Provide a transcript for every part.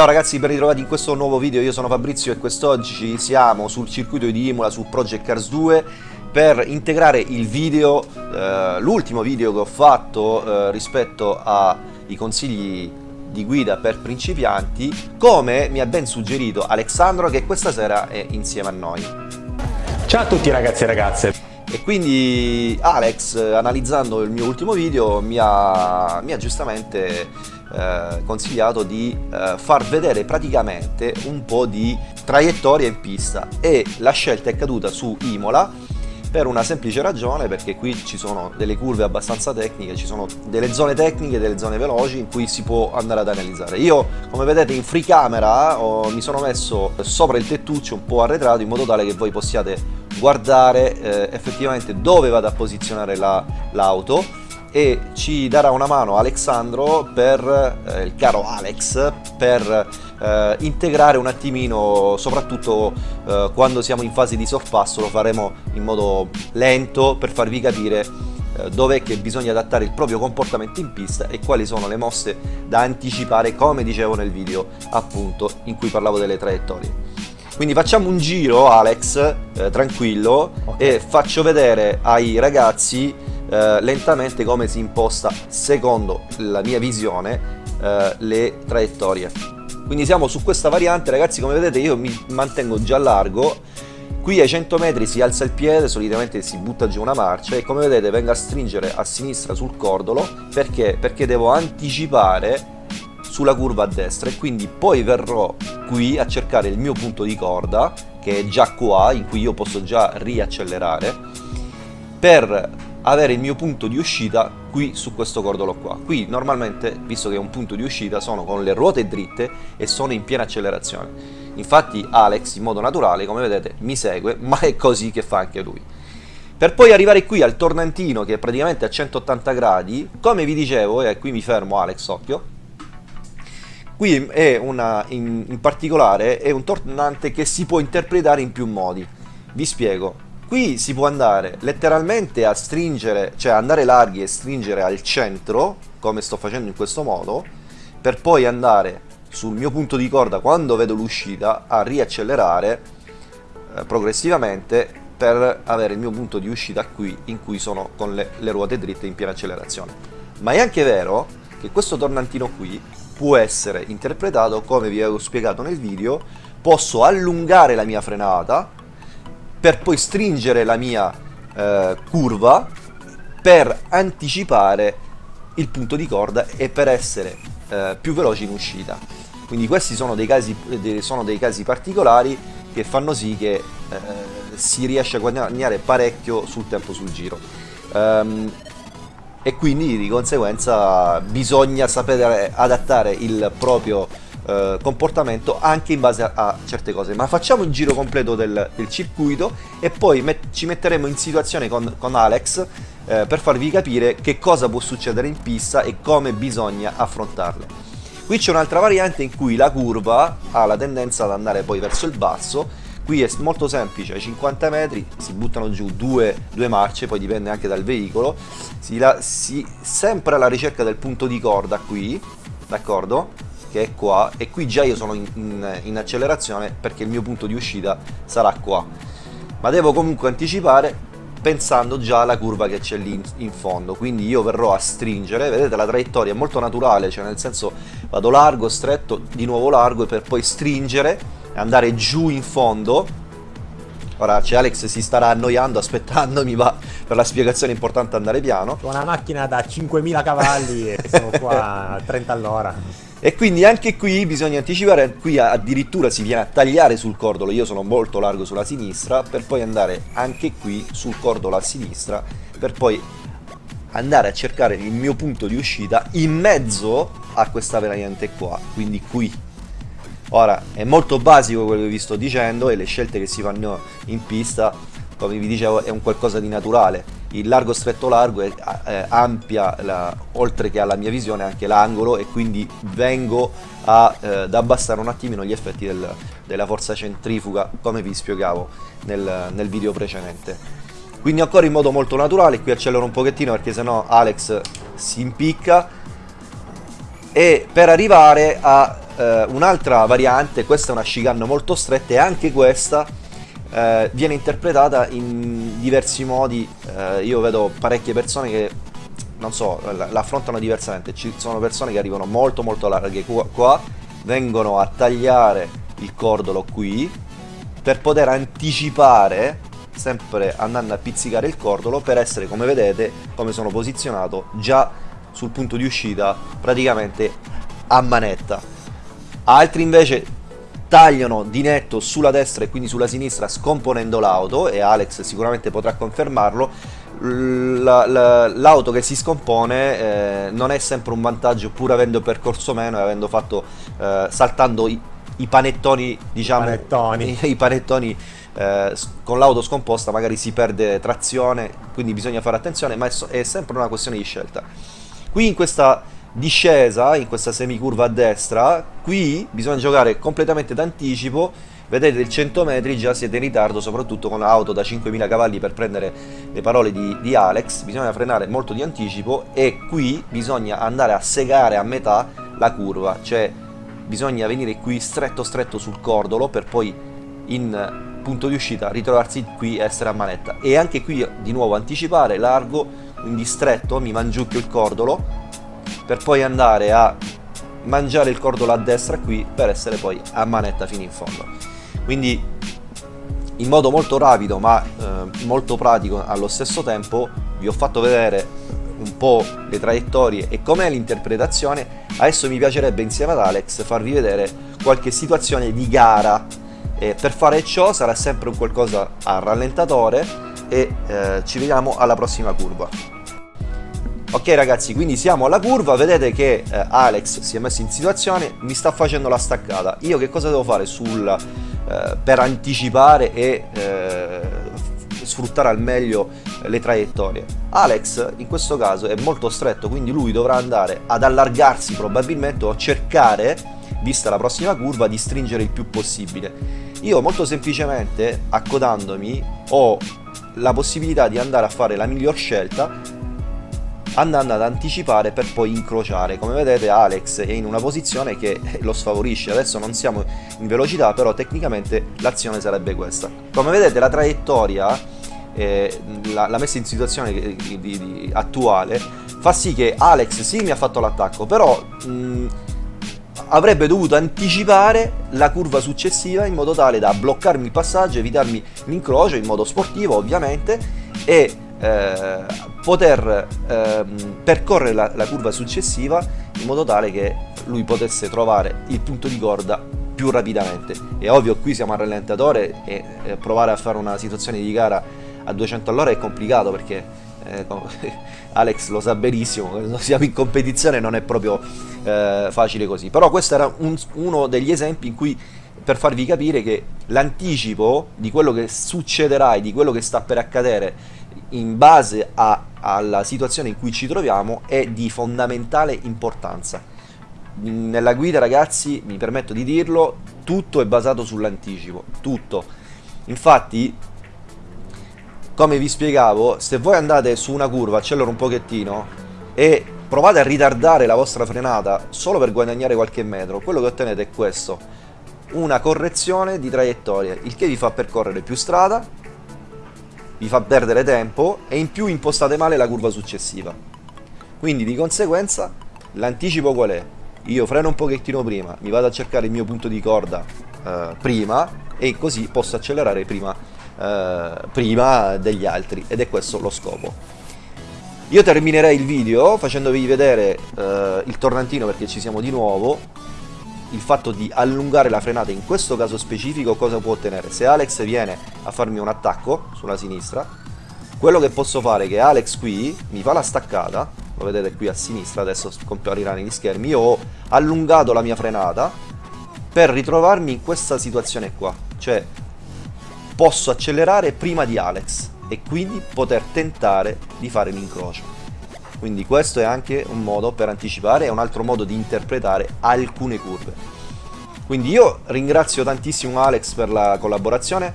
Ciao ragazzi, ben ritrovati in questo nuovo video, io sono Fabrizio e quest'oggi siamo sul circuito di Imola su Project Cars 2 per integrare il video, eh, l'ultimo video che ho fatto eh, rispetto ai consigli di guida per principianti come mi ha ben suggerito Alessandro che questa sera è insieme a noi. Ciao a tutti ragazzi e ragazze! E quindi Alex, analizzando il mio ultimo video, mi ha, mi ha giustamente eh, consigliato di eh, far vedere praticamente un po' di traiettoria in pista e la scelta è caduta su Imola per una semplice ragione perché qui ci sono delle curve abbastanza tecniche, ci sono delle zone tecniche, delle zone veloci in cui si può andare ad analizzare. Io come vedete in free camera ho, mi sono messo sopra il tettuccio un po' arretrato in modo tale che voi possiate guardare eh, effettivamente dove vado a posizionare l'auto la, e ci darà una mano Alexandro per, eh, il caro Alex, per eh, integrare un attimino, soprattutto eh, quando siamo in fase di sorpasso, lo faremo in modo lento per farvi capire eh, dov'è che bisogna adattare il proprio comportamento in pista e quali sono le mosse da anticipare, come dicevo nel video appunto in cui parlavo delle traiettorie. Quindi facciamo un giro Alex, eh, tranquillo, okay. e faccio vedere ai ragazzi eh, lentamente come si imposta, secondo la mia visione, eh, le traiettorie. Quindi siamo su questa variante, ragazzi, come vedete io mi mantengo già largo, qui ai 100 metri si alza il piede, solitamente si butta giù una marcia e come vedete vengo a stringere a sinistra sul cordolo, perché? Perché devo anticipare sulla curva a destra e quindi poi verrò qui a cercare il mio punto di corda che è già qua in cui io posso già riaccelerare per avere il mio punto di uscita qui su questo cordolo qua. Qui normalmente visto che è un punto di uscita sono con le ruote dritte e sono in piena accelerazione. Infatti Alex in modo naturale come vedete mi segue ma è così che fa anche lui. Per poi arrivare qui al tornantino che è praticamente a 180 gradi come vi dicevo e qui mi fermo Alex occhio qui è una in, in particolare è un tornante che si può interpretare in più modi. Vi spiego Qui si può andare letteralmente a stringere, cioè andare larghi e stringere al centro, come sto facendo in questo modo, per poi andare sul mio punto di corda quando vedo l'uscita a riaccelerare eh, progressivamente per avere il mio punto di uscita qui in cui sono con le, le ruote dritte in piena accelerazione. Ma è anche vero che questo tornantino qui può essere interpretato come vi avevo spiegato nel video, posso allungare la mia frenata per poi stringere la mia eh, curva per anticipare il punto di corda e per essere eh, più veloci in uscita. Quindi questi sono dei casi, sono dei casi particolari che fanno sì che eh, si riesce a guadagnare parecchio sul tempo sul giro. Um, e quindi di conseguenza bisogna sapere adattare il proprio eh, comportamento anche in base a, a, certe cose. Ma facciamo il giro completo del, del circuito e poi met ci metteremo in situazione con, con Alex eh, per farvi capire che cosa può succedere in pista e come bisogna affrontarle qui c'è un'altra variante in cui la curva ha la tendenza ad andare poi verso il basso. Qui è molto semplice, ai 50 metri si buttano giù due, due marce, poi dipende anche dal veicolo, si, la, si sempre alla ricerca del punto di corda qui, d'accordo? Che è qua. E qui già io sono in, in, in accelerazione perché il mio punto di uscita sarà qua. Ma devo comunque anticipare pensando già alla curva che c'è lì in, fondo. Quindi io verrò a stringere. Vedete la traiettoria è molto naturale cioè nel senso vado largo stretto di nuovo largo e per poi stringere andare giù in fondo. Ora c'è Alex si starà annoiando aspettandomi ma per la spiegazione è importante andare piano. Una macchina da 5000 cavalli e sono qua a 30 all'ora e quindi anche qui bisogna anticipare, qui addirittura si viene a tagliare sul cordolo, io sono molto largo sulla sinistra, per poi andare anche qui sul cordolo a sinistra, per poi andare a cercare il mio punto di uscita in mezzo a questa variante qua, quindi qui. Ora, è molto basico quello che vi sto dicendo e le scelte che si fanno in pista, come vi dicevo, è un qualcosa di naturale il largo stretto largo è, è ampia la, oltre che alla mia visione anche l'angolo e quindi vengo a, eh, ad abbassare un attimino gli effetti del, della forza centrifuga come vi spiegavo nel, nel video precedente. Quindi ancora in modo molto naturale qui accelero un pochettino perché sennò Alex si impicca. E per arrivare a eh, un'altra variante, questa è una chicane molto stretta e anche questa eh, viene interpretata in diversi modi, eh, io vedo parecchie persone che non so, l'affrontano diversamente, ci sono persone che arrivano molto molto larghe qua, qua vengono a tagliare il cordolo qui per poter anticipare sempre andando a pizzicare il cordolo per essere come vedete come sono posizionato già sul punto di uscita praticamente a manetta. Altri invece tagliano di netto sulla destra e quindi sulla sinistra scomponendo l'auto e Alex sicuramente potrà confermarlo l'auto che si scompone eh, non è sempre un vantaggio pur avendo percorso meno e avendo fatto eh, saltando i, i, panettoni diciamo panettoni. i, i panettoni eh, con l'auto scomposta magari si perde trazione quindi bisogna fare attenzione ma è, è sempre una questione di scelta qui in questa discesa in questa semicurva a destra. Qui bisogna giocare completamente d'anticipo. Vedete il 100 metri già siete in ritardo soprattutto con l'auto da 5000 cavalli per prendere le parole di, di, Alex. Bisogna frenare molto di anticipo e qui bisogna andare a segare a metà la curva. Cioè bisogna venire qui stretto stretto sul cordolo per poi in punto di uscita ritrovarsi qui e essere a manetta. E anche qui di nuovo anticipare largo quindi stretto mi mangiucchio il cordolo per poi andare a mangiare il cordolo a destra qui per essere poi a manetta fino in fondo. Quindi in modo molto rapido ma eh, molto pratico allo stesso tempo vi ho fatto vedere un po' le traiettorie e com'è l'interpretazione adesso mi piacerebbe insieme ad Alex farvi vedere qualche situazione di gara. E per fare ciò sarà sempre un qualcosa a rallentatore e eh, ci vediamo alla prossima curva ok ragazzi quindi siamo alla curva vedete che eh, Alex si è messo in situazione mi sta facendo la staccata io che cosa devo fare sul eh, per anticipare e eh, sfruttare al meglio le traiettorie. Alex in questo caso è molto stretto, quindi lui dovrà andare ad allargarsi probabilmente o cercare, vista la prossima curva, di stringere il più possibile. Io molto semplicemente, accodandomi, ho la possibilità di andare a fare la miglior scelta andando ad anticipare per poi incrociare. Come vedete Alex è in una posizione che lo sfavorisce. Adesso non siamo in velocità però tecnicamente l'azione sarebbe questa. Come vedete la traiettoria eh, la, la, messa in situazione di, di, di, attuale fa sì che Alex sì mi ha fatto l'attacco però mh, avrebbe dovuto anticipare la curva successiva in modo tale da bloccarmi il passaggio evitarmi l'incrocio in modo sportivo ovviamente e eh, poter eh, percorrere la, la, curva successiva in modo tale che lui potesse trovare il punto di corda più rapidamente. È ovvio qui siamo al rallentatore e eh, provare a fare una situazione di gara a 200 all'ora è complicato perché eh, Alex lo sa benissimo, siamo in competizione non è proprio eh, facile così. Però questo era un, uno degli esempi in cui per farvi capire che l'anticipo di quello che succederà e di quello che sta per accadere in base a, alla situazione in cui ci troviamo è di fondamentale importanza. Nella guida ragazzi, mi permetto di dirlo, tutto è basato sull'anticipo, tutto. Infatti, come vi spiegavo, se voi andate su una curva, accelero un pochettino e provate a ritardare la vostra frenata solo per guadagnare qualche metro, quello che ottenete è questo, una correzione di traiettoria, il che vi fa percorrere più strada, vi fa perdere tempo e in più impostate male la curva successiva. Quindi di conseguenza l'anticipo qual è? Io freno un pochettino prima, mi vado a cercare il mio punto di corda eh, prima e così posso accelerare prima, eh, prima degli altri ed è questo lo scopo. Io terminerei il video facendovi vedere eh, il tornantino perché ci siamo di nuovo il fatto di allungare la frenata in questo caso specifico cosa può ottenere? Se Alex viene a farmi un attacco sulla sinistra, quello che posso fare è che Alex qui mi fa la staccata, lo vedete qui a sinistra, adesso comparirà negli schermi, io ho allungato la mia frenata per ritrovarmi in questa situazione qua, cioè posso accelerare prima di Alex e quindi poter tentare di fare l'incrocio. Quindi questo è anche un modo per anticipare, è un altro modo di interpretare alcune curve. Quindi io ringrazio tantissimo Alex per la collaborazione,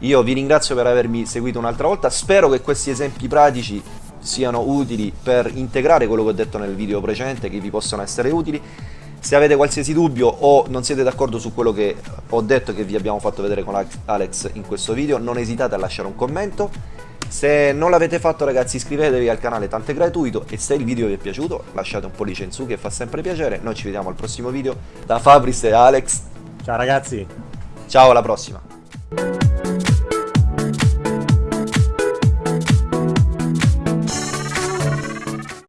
io vi ringrazio per avermi seguito un'altra volta, spero che questi esempi pratici siano utili per integrare quello che ho detto nel video precedente, che vi possano essere utili. Se avete qualsiasi dubbio o non siete d'accordo su quello che ho detto che vi abbiamo fatto vedere con Alex in questo video, non esitate a lasciare un commento. Se non l'avete fatto ragazzi iscrivetevi al canale, tanto è gratuito e se il video vi è piaciuto lasciate un pollice in su che fa sempre piacere. Noi ci vediamo al prossimo video da Fabris e Alex. Ciao ragazzi. Ciao alla prossima.